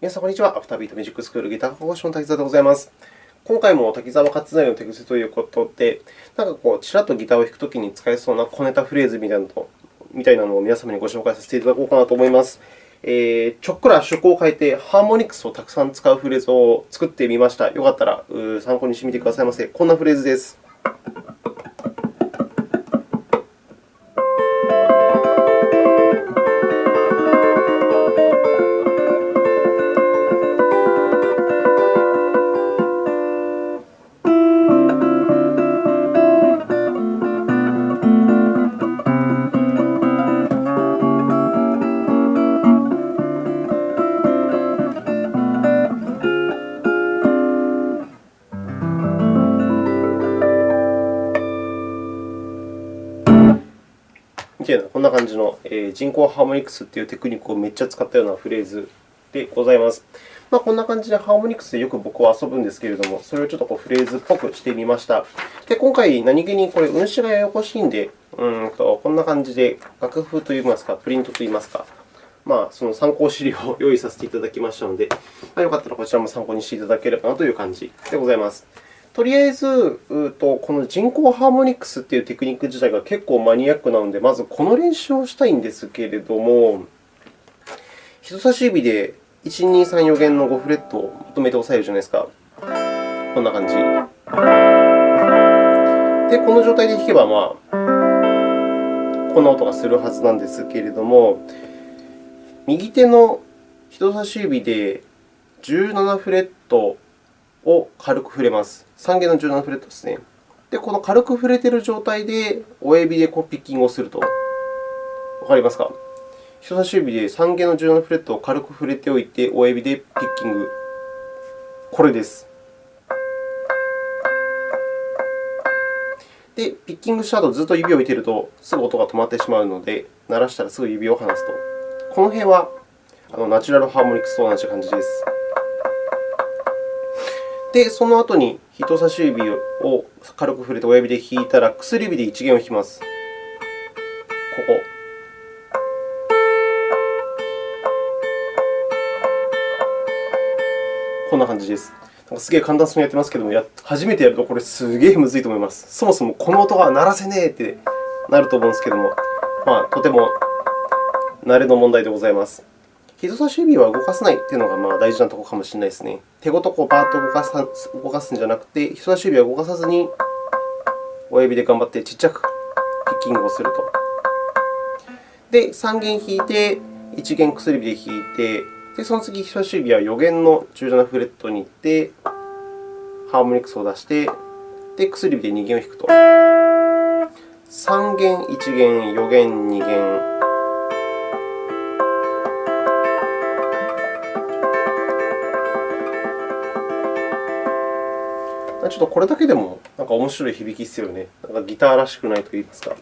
皆さん、こんにちは。アフタービートミュージックスクールギター講師の滝沢でございます。今回も滝沢勝成の手癖ということで、なんかこう、ちらっとギターを弾くときに使えそうな小ネタフレーズみたいなのみたいなのを皆様にご紹介させていただこうかなと思います。えー、ちょっくら趣向を変えて、ハーモニクスをたくさん使うフレーズを作ってみました。よかったら参考にしてみてくださいませ。こんなフレーズです。みたいな、こんな感じの、え、人工ハーモニクスというテクニックをめっちゃ使ったようなフレーズでございます。まあ、こんな感じでハーモニクスでよく僕は遊ぶんですけれども、それをちょっとこうフレーズっぽくしてみました。で今回、何気にこれ、運指がややこしいんで、うんとこんな感じで楽譜といいますか、プリントといいますか、まあ、その参考資料を用意させていただきましたので、まあ、よかったらこちらも参考にしていただければなという感じでございます。とりあえず、うとこの人工ハーモニクスというテクニック自体が結構マニアックなので、まずこの練習をしたいんですけれども、人差し指で1、2、3、4弦の5フレットをまとめて押さえるじゃないですか。こんな感じ。で、この状態で弾けば、まあ、こんな音がするはずなんですけれども、右手の人差し指で17フレットを軽く触れます。3弦の17フレットですね。で、この軽く触れている状態で親指でこうピッキングをすると。わかりますか？人差し指で3弦の17フレットを軽く触れておいて、親指でピッキング。これです。で、ピッキングした後、ずっと指を置いていると、すぐ音が止まってしまうので、鳴らしたらすぐ指を離すと。この辺はあのナチュラルハーモニクスと同じ感じです。で、その後に人差し指を軽く触れて親指で弾いたら、薬指で1弦を弾きます。ここ。こんな感じです。なんかすげえ簡単そうにやってますけども、や初めてやるとこれすげえむずいと思います。そもそもこの音が鳴らせねえってなると思うんですけども、まあ、とても慣れの問題でございます。人差し指は動かさないというのがまあ大事なところかもしれないですね。手ごとこうバーッと動かす動かすんじゃなくて、人差し指は動かさずに、親指で頑張ってちっちゃくピッキングをすると。で、3弦弾いて、1弦薬指で弾いて、でその次、人差し指は4弦の17フレットに行って、ハーモニクスを出して、で薬指で2弦を弾くと。3弦、1弦、4弦、2弦。ちょっとこれだけでもなんか面白い響きですよね。なんかギターらしくないと言いますか。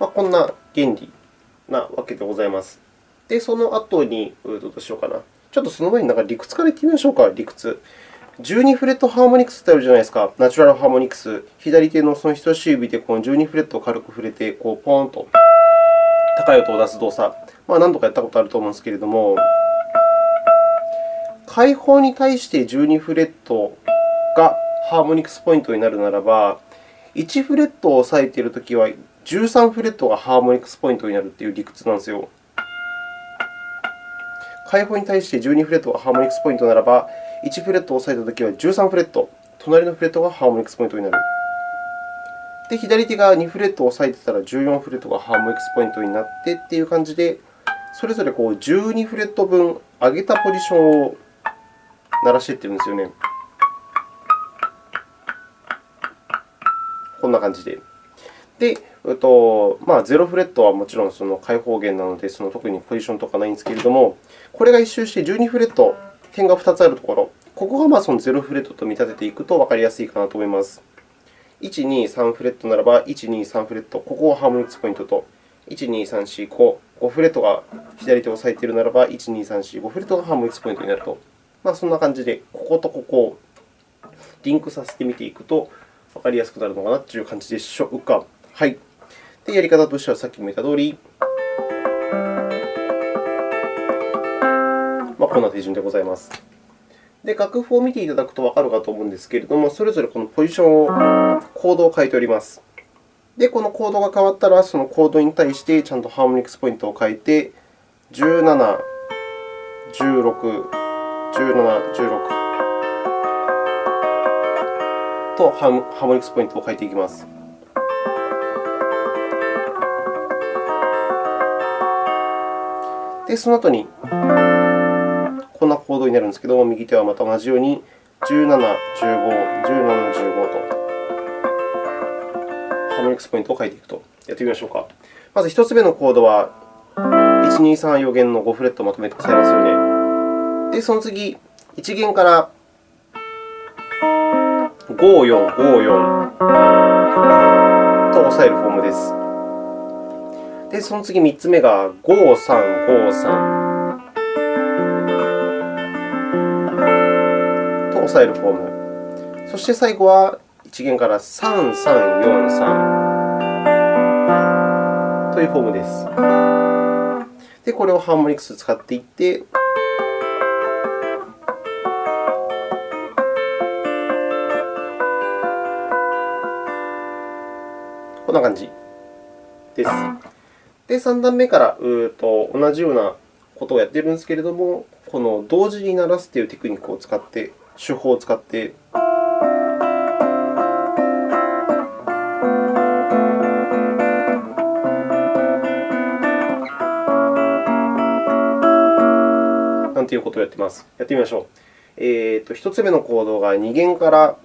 まあ、こんな原理なわけでございます。で、その後に、どうしようかな。ちょっとその前になんか理屈から言ってみましょうか、理屈。12フレットハーモニクスってあるじゃないですか。ナチュラルハーモニクス。左手のその人差し指でこの12フレットを軽く触れて、こうポーンと高い音を出す動作。まあ、何度かやったことあると思うんですけれども、開放に対して12フレットがハーモニクスポイントになるならば、1フレットを押さえているときは、13フレットがハーモニクスポイントになるという理屈なんですよ。開放に対して12フレットがハーモニクスポイントならば、1フレットを押さえたときは13フレット、隣のフレットがハーモニクスポイントになる。で、左手が2フレットを押さえていたら14フレットがハーモニクスポイントになってという感じで、それぞれこう12フレット分上げたポジションを鳴らしていってるんですよね。こんな感じで。で、えっとまあ、0フレットはもちろんその開放弦なので、その特にポジションとかないんですけれども、これが一周して12フレット、点が2つあるところ、ここがまあその0フレットと見立てていくと分かりやすいかなと思います。1、2、3フレットならば、1、2、3フレット、ここがハーモニクスポイントと、1、2、3、4、5、5フレットが左手を押さえているならば、1、2、3、4、5フレットがハーモニクスポイントになると。まあ、そんな感じで、こことここをリンクさせてみていくと分かりやすくなるのかなという感じでしょうか。はい。で、やり方としてはさっきも言った通り、まあ、こんな手順でございます。で、楽譜を見ていただくとわかるかと思うんですけれども、それぞれこのポジションを、コードを書いております。で、このコードが変わったら、そのコードに対してちゃんとハーモニクスポイントを書いて、17、16、17、16とハーモニクスポイントを書いていきます。で、その後に、こんなコードになるんですけど、右手はまた同じように17、15、17、15とモニクスポイントを書いていくと。やってみましょうか。まず1つ目のコードは、1、2、3、4弦の5フレットをまとめてくださいますよね。で、その次、1弦から5、4、5、4と押さえるフォームです。で、その次3つ目が5、3、5、3。押さえるフォーム。そして最後は1弦から3、3、4、3というフォームです。で、これをハーモニクス使っていって、こんな感じです。で、3段目からうと同じようなことをやっているんですけれども、この同時に鳴らすというテクニックを使って手法を使って、なんていうことをやっています。やってみましょう。えーと、1つ目のコードが2弦から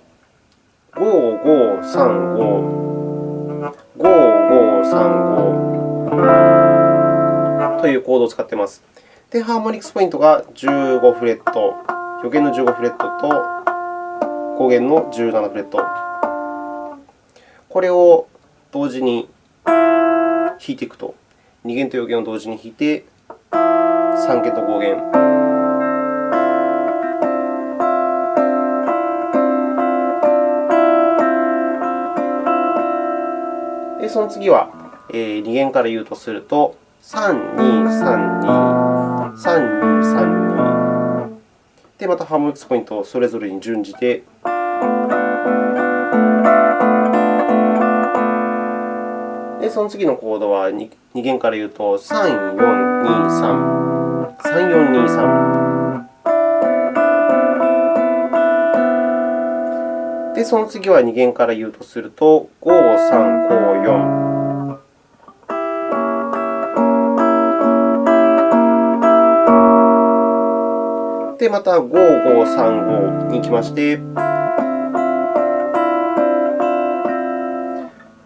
5、5、3、5、5、5、3、5というコードを使っています。で、ハーモニクスポイントが15フレット。4弦の15フレットと5弦の17フレット。これを同時に弾いていくと、2弦と4弦を同時に弾いて、3弦と5弦。で、その次は、え2弦から言うとすると、3、2、3、2、3、2、3、2。で、またハーモニクスポイントをそれぞれに順次でで、その次のコードは 2, 弦から言うと3423、3423、で、その次は2弦から言うとすると5、3、5、4。で、また5535に行きまして、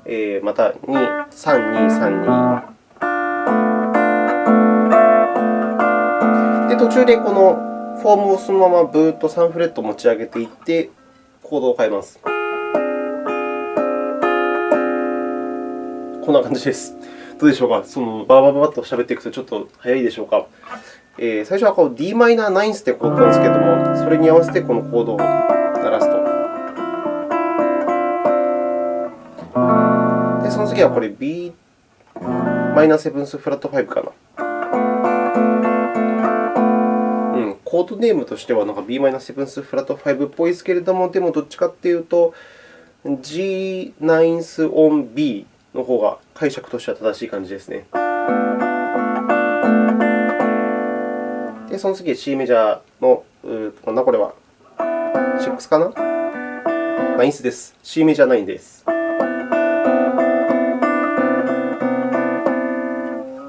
えー、また23232。で、途中でこのフォームをそのままブーッと3フレット持ち上げていって、コードを変えます。こんな感じです。どうでしょうか？そのバーバーバーと喋っていくとちょっと早いでしょうか？えー、最初はこう d マイナーナインスってコードなんですけれども、それに合わせてこのコードを鳴らすと。で、その次はこれ Bm7 フラット5かな。コードネームとしてはなんか b マイナーセブンスフラット5っぽいですけれども、でもどっちかというと g ナインスオン b の方が解釈としては正しい感じですね。で、その次、C メジャーの、なんだこれは、6かな ?9 スです。C メジャー9です。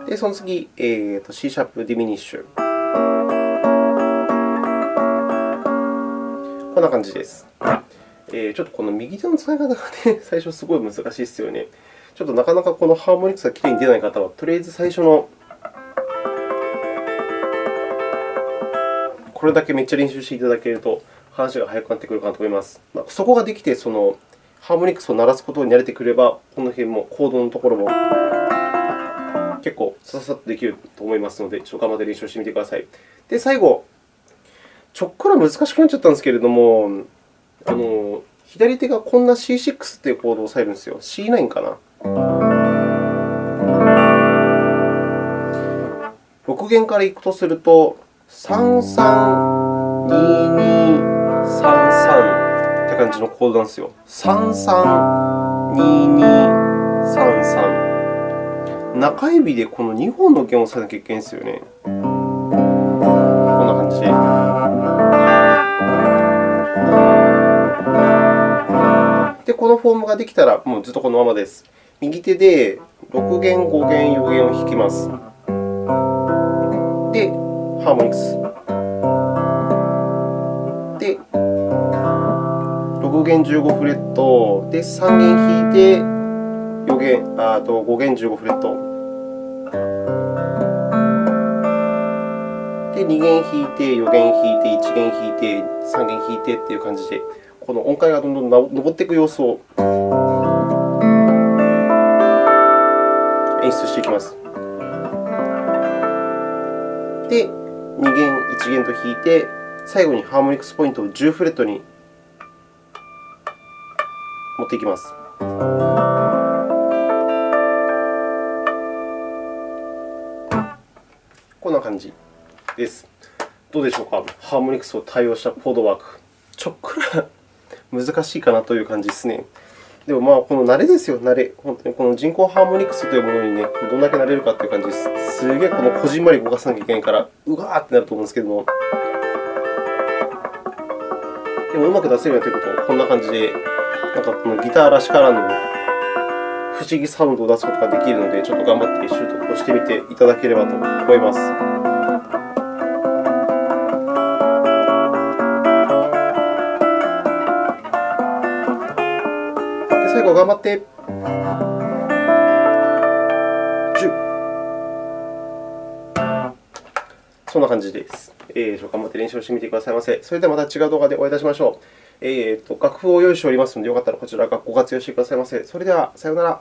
で、その次、えーと、C シャープディミニッシュ。こんな感じです。えー、ちょっとこの右手の使い方が、ね、最初すごい難しいですよね。ちょっとなかなかこのハーモニクスがきれいに出ない方は、とりあえず最初のこれだけめっちゃ練習していただけると、話が早くなってくるかなと思います。まあ、そこができて、そのハーモニクスを鳴らすことに慣れてくれば、この辺も、コードのところも結構ささっとできると思いますので、ちょっと頑張って練習してみてください。で、最後、ちょっから難しくなっちゃったんですけれども、あの左手がこんな C6 ていうコードを押さえるんですよ。C9 かな。6弦からいくとすると、332233って感じのコードなんですよ。332233中指でこの2本の弦を押さえなきゃいけないんですよね。フォームができたら、もうずっとこのままです。右手で6弦、5弦、4弦を弾きます。で、ハーモニクス。で、6弦15フレット。で、3弦弾いて、4弦あと5弦15フレット。で、2弦弾いて、4弦弾いて、1弦弾いて、3弦弾いてという感じで、この音階がどんどん上っていく様子を演出していきます。で、2弦、1弦と弾いて、最後にハーモニクスポイントを10フレットに持っていきます。こんな感じです。どうでしょうか？ハーモニクスを対応したコードワーク。ちょっくら難しいかなという感じですね。でも、まあ、この慣れですよ、慣れ。本当にこの人工ハーモニクスというものに、ね、どんだけ慣れるかという感じです。すげえこのこじんまり動かさなきゃいけないから、うわーってなると思うんですけども。でも、うまく出せるようになっていると、こんな感じで、なんかこのギターらしからぬ不思議サウンドを出すことができるので、ちょっと頑張って習得をしてみていただければと思います。頑張って。10。そんな感じです。えー、頑張って練習してみてくださいませ。それではまた違う動画でお会いいたしましょう。えーと、楽譜を用意しておりますので、よかったらこちらご活用してくださいませ。それでは、さようなら。